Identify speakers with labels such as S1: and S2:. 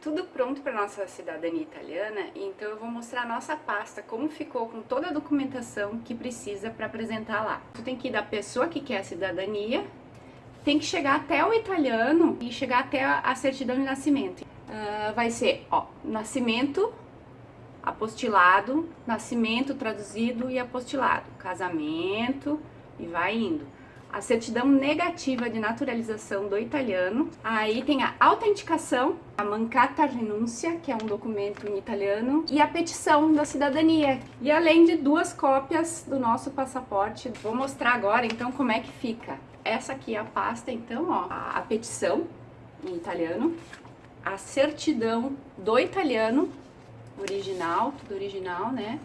S1: tudo pronto para nossa cidadania italiana, então eu vou mostrar a nossa pasta, como ficou com toda a documentação que precisa para apresentar lá. Tu tem que ir da pessoa que quer a cidadania, tem que chegar até o italiano e chegar até a certidão de nascimento. Uh, vai ser, ó, nascimento, apostilado, nascimento traduzido e apostilado, casamento e vai indo a certidão negativa de naturalização do italiano, aí tem a autenticação, a mancata renúncia, que é um documento em italiano, e a petição da cidadania. E além de duas cópias do nosso passaporte, vou mostrar agora então como é que fica. Essa aqui é a pasta, então, ó, a, a petição em italiano, a certidão do italiano, original, tudo original, né?